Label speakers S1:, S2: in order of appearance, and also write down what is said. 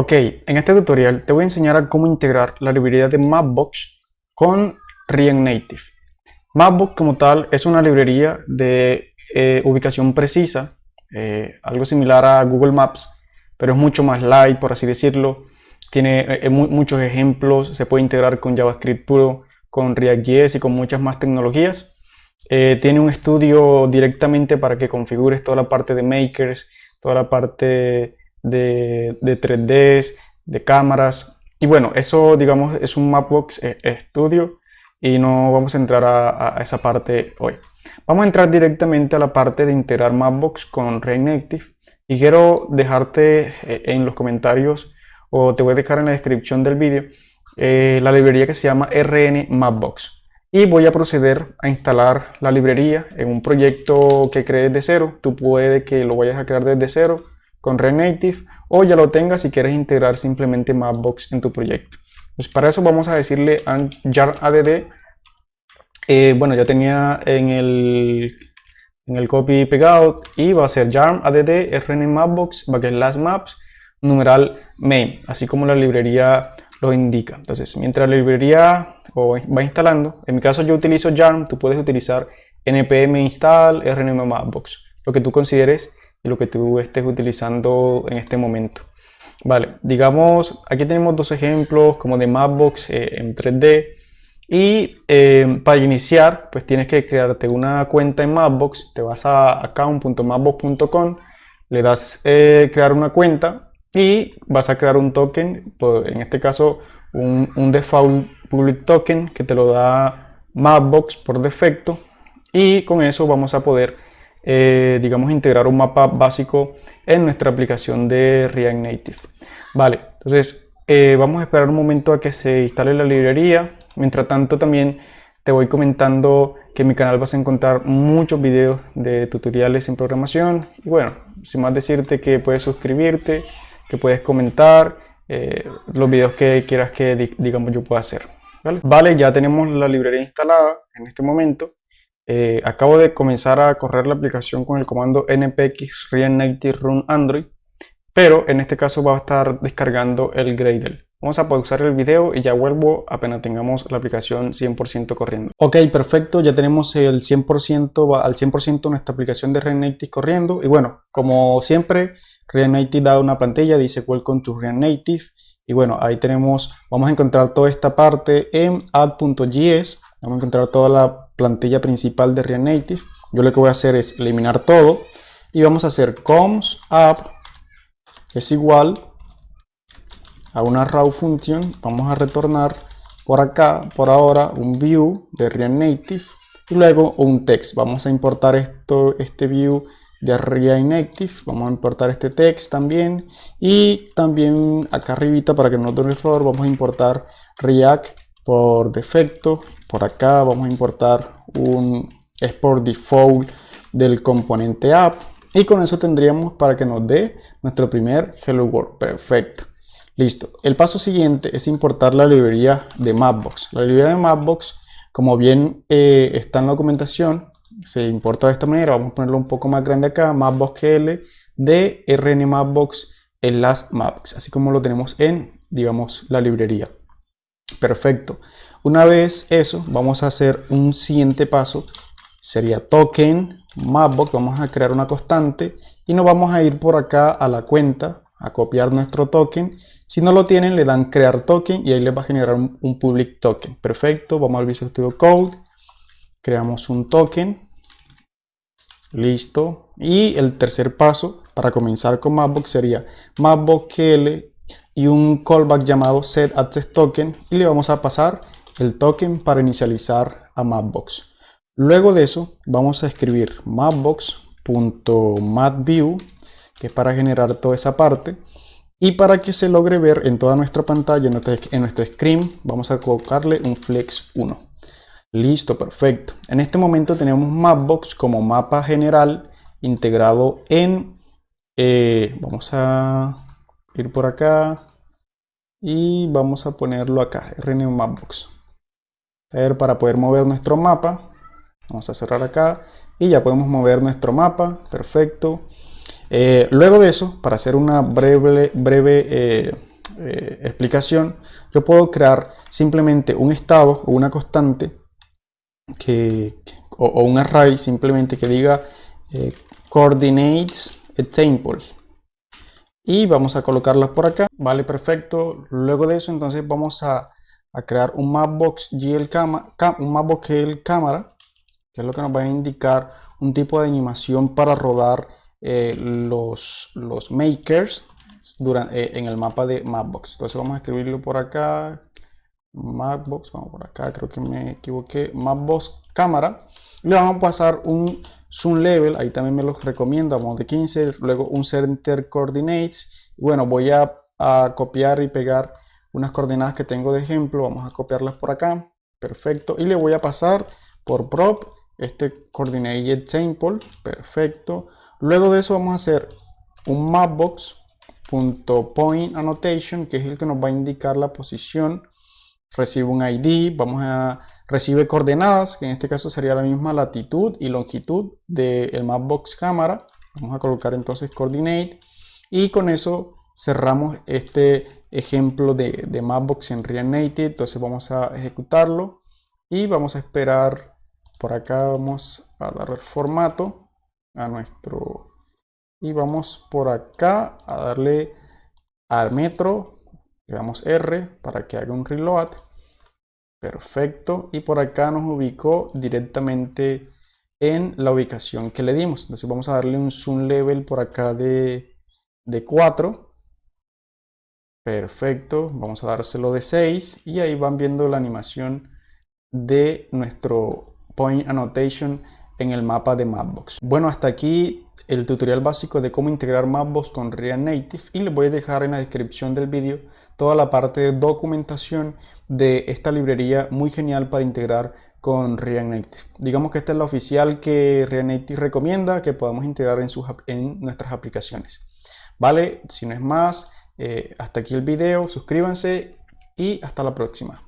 S1: Ok, en este tutorial te voy a enseñar a cómo integrar la librería de Mapbox con React Native. Mapbox como tal es una librería de eh, ubicación precisa, eh, algo similar a Google Maps, pero es mucho más light, por así decirlo. Tiene eh, muchos ejemplos, se puede integrar con JavaScript puro, con React.js y con muchas más tecnologías. tiene un estudio directamente para que configures toda la parte de makers, toda la parte de, 3D, de cámaras. Y bueno, eso digamos es un Mapbox eh, Studio y no vamos a entrar a, esa parte hoy. Vamos a entrar directamente a la parte de integrar Mapbox con React y quiero dejarte eh, en los comentarios o te voy a dejar en la descripción del vídeo eh, la librería que se llama RN Mapbox y voy a proceder a instalar la librería en un proyecto que crees de cero. Tú puedes que lo vayas a crear desde cero con React Native o ya lo tengas si quieres integrar simplemente Mapbox en tu proyecto. Pues para eso vamos a decirle a jar add. Eh, bueno, ya tenía en el, en el copy pegado y va a ser yarn add rn mapbox last maps numeral main, así como la librería lo indica. Entonces, mientras la librería va instalando, en mi caso yo utilizo yarn, tú puedes utilizar npm install rnm mapbox, lo que tú consideres lo que tú estés utilizando en este momento. Vale, digamos, aquí tenemos dos ejemplos como de Mapbox eh, en 3D y eh, para iniciar pues tienes que crearte una cuenta en Mapbox, te vas a account.mapbox.com, le das eh, crear una cuenta y vas a crear un token, en este caso un, un default public token que te lo da Mapbox por defecto. Y con eso vamos a poder eh, digamos, integrar un mapa básico en nuestra aplicación de React Native. Vale, entonces eh, vamos a esperar un momento a que se instale la librería. Mientras tanto también te voy comentando que en mi canal vas a encontrar muchos videos de tutoriales en programación. Y bueno, sin más decirte que puedes suscribirte, que puedes comentar eh, los videos que quieras que digamos yo pueda hacer. ¿vale? vale, ya tenemos la librería instalada en este momento. Eh, acabo de comenzar a correr la aplicación con el comando npx react run android, pero en este caso va a estar descargando el Gradle. Vamos a pausar el video y ya vuelvo apenas tengamos la aplicación 100% corriendo. Ok, perfecto, ya tenemos el 100%, al 100% nuestra aplicación de React Native corriendo. Y bueno, como siempre, React Native da una pantalla, dice Welcome to React Native. Y bueno, ahí tenemos, vamos a encontrar toda esta parte en add.js. Vamos a encontrar toda la plantilla principal de React Native. Yo lo que voy a hacer es eliminar todo y vamos a hacer coms app es igual a una raw function. Vamos a retornar por acá, por ahora, un view de React Native y luego un text. Vamos a importar esto, este view de React Native. Vamos a importar este text también. Y también acá arribita, para que no dé error, vamos a importar React por defecto por acá vamos a importar un export default del componente app. Y con eso tendríamos para que nos dé nuestro primer hello world. Perfecto. Listo. El paso siguiente es importar la librería de mapbox. La librería de mapbox como bien eh, está en la documentación se importa de esta manera. Vamos a ponerlo un poco más grande acá mapbox.gl de rn mapbox en las maps así como lo tenemos en digamos la librería perfecto una vez eso, vamos a hacer un siguiente paso. Sería token mapbox. Vamos a crear una constante y nos vamos a ir por acá a la cuenta a copiar nuestro token. Si no lo tienen, le dan crear token y ahí les va a generar un, public token. Perfecto, vamos al Visual Studio Code. Creamos un token. Listo. Y el tercer paso para comenzar con Mapbox sería Mapbox.kl y un callback llamado set access token y le vamos a pasar el token para inicializar a Mapbox. Luego de eso vamos a escribir mapbox.matview, que es para generar toda esa parte. Y para que se logre ver en toda nuestra pantalla, en nuestro, screen, vamos a colocarle un flex 1. Listo, perfecto. En este momento tenemos Mapbox como mapa general integrado en... Eh, vamos a ir por acá y vamos a ponerlo acá, RN Mapbox ver, para poder mover nuestro mapa. Vamos a cerrar acá y ya podemos mover nuestro mapa. Perfecto. Eh, luego de eso, para hacer una breve, breve eh, eh, explicación, yo puedo crear simplemente un estado o una constante que, o, un array simplemente que diga coordinates examples y vamos a colocarlas por acá vale perfecto luego de eso entonces vamos a, crear un mapbox GL un mapbox GL cámara que es lo que nos va a indicar un tipo de animación para rodar eh, los, los makers durante, eh, en el mapa de Mapbox. Entonces vamos a escribirlo por acá. Mapbox, vamos por acá, creo que me equivoqué. Mapbox cámara. Le vamos a pasar un zoom level, ahí también me lo recomiendo, vamos de 15, luego un center coordinates. Bueno, voy a, copiar y pegar unas coordenadas que tengo de ejemplo, vamos a copiarlas por acá, perfecto, y le voy a pasar por prop este coordinate sample, perfecto. Luego de eso vamos a hacer un mapbox.point annotation, que es el que nos va a indicar la posición. Recibe un ID, vamos a recibe coordenadas, que en este caso sería la misma latitud y longitud del mapbox cámara. Vamos a colocar entonces coordinate y con eso cerramos este ejemplo de, de Mapbox en React Native. Entonces vamos a ejecutarlo y vamos a esperar. Por acá vamos a dar el formato a nuestro y vamos por acá a darle al metro le damos R para que haga un reload perfecto. Y por acá nos ubicó directamente en la ubicación que le dimos. Entonces vamos a darle un zoom level por acá de, de 4 perfecto. Vamos a dárselo de 6 y ahí van viendo la animación de nuestro point annotation en el mapa de Mapbox. Bueno, hasta aquí el tutorial básico de cómo integrar Mapbox con React Native y les voy a dejar en la descripción del vídeo toda la parte de documentación de esta librería muy genial para integrar con React Native. Digamos que esta es la oficial que React Native recomienda que podamos integrar en, nuestras aplicaciones. Vale, si no es más, eh, hasta aquí el video, suscríbanse y hasta la próxima.